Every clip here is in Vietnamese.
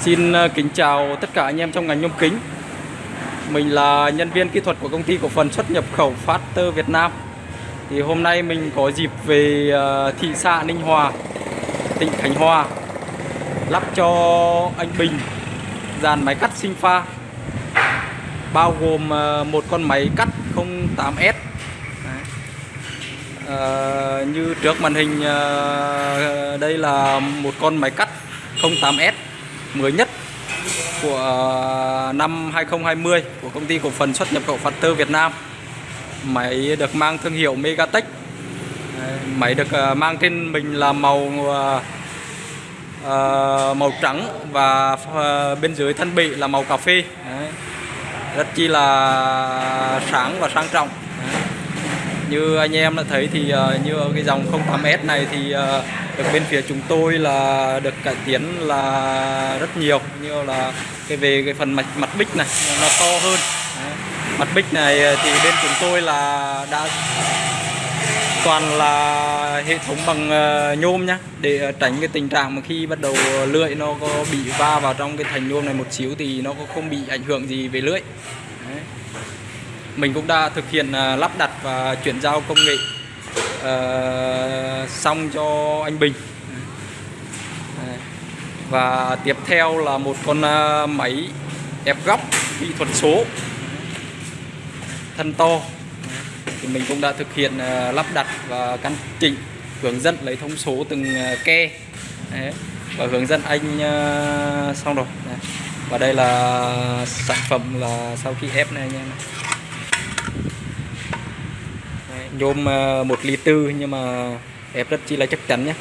Xin ờ, kính chào tất cả anh em trong ngành nhôm kính. Mình là nhân viên kỹ thuật của công ty cổ phần xuất nhập khẩu Factor Việt Nam. Thì hôm nay mình có dịp về ờ, thị xã Ninh Hòa, tỉnh Khánh Hòa Lắp cho anh Bình dàn máy cắt sinh pha Bao gồm ờ, một con máy cắt 08S à, Như trước màn hình đây là một con máy cắt 08S mới nhất của à, năm 2020 của công ty cổ phần xuất nhập khẩu Factor Việt Nam. Máy được mang thương hiệu Megatech. Máy được à, mang trên mình là màu à, màu trắng và bên dưới thân bị là màu cà phê. Rất chi là sáng và sang trọng. Như anh em đã thấy thì ờ, như cái dòng 08S này thì ờ, được bên phía chúng tôi là được cải tiến là rất nhiều. Như là cái về cái phần mặt mặt bích này, nó to hơn. Đấy. mặt bích này thì bên chúng tôi là đã toàn là hệ thống bằng ờ, nhôm nhá, để tránh cái tình trạng mà khi bắt đầu lưỡi nó có bị va vào trong cái thành nhôm này một xíu thì nó cũng không bị ảnh hưởng gì về lưỡi mình cũng đã thực hiện à, lắp đặt và chuyển giao công nghệ à, xong cho anh Bình và tiếp theo là một con à, máy ép góc kỹ thuật số, thân to thì mình cũng đã thực hiện lắp đặt và căn chỉnh, hướng dẫn lấy thông số từng ke Đấy. và hướng dẫn anh xong rồi Đấy. và đây là sản phẩm là sau khi ép này anh em này. Nhôm ờ, một ly tư, nhưng mà ép rất chi là chắc chắn nhé.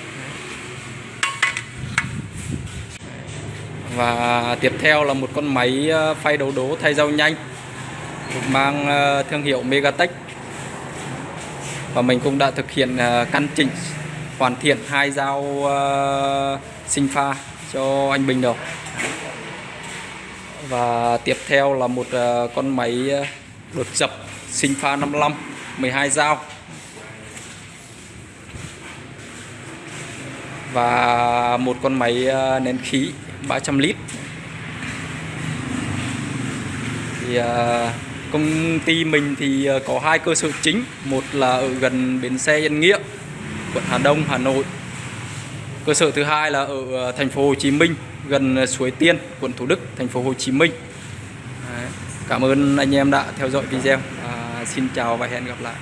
Và tiếp theo là một con máy ờ, phay đấu đố thay dao nhanh mang ờ, thương hiệu Megatech. Và mình cũng đã thực hiện căn chỉnh, hoàn thiện hai dao sinh pha cho anh Bình rồi. Và tiếp theo là một con máy đột dập sinh pha 55 12 dao. Và một con máy ờ, nén khí 300 lít. Thì ờ, công ty mình thì ờ, có hai cơ sở chính. Một là ở gần bến xe Yên Nghĩa quận Hà Đông Hà Nội. Cơ sở thứ hai là ở thành phố Hồ Chí Minh gần Suối Tiên quận Thủ Đức thành phố Hồ Chí Minh. Đấy. cảm ơn anh em đã theo dõi video. À, xin chào và hẹn gặp lại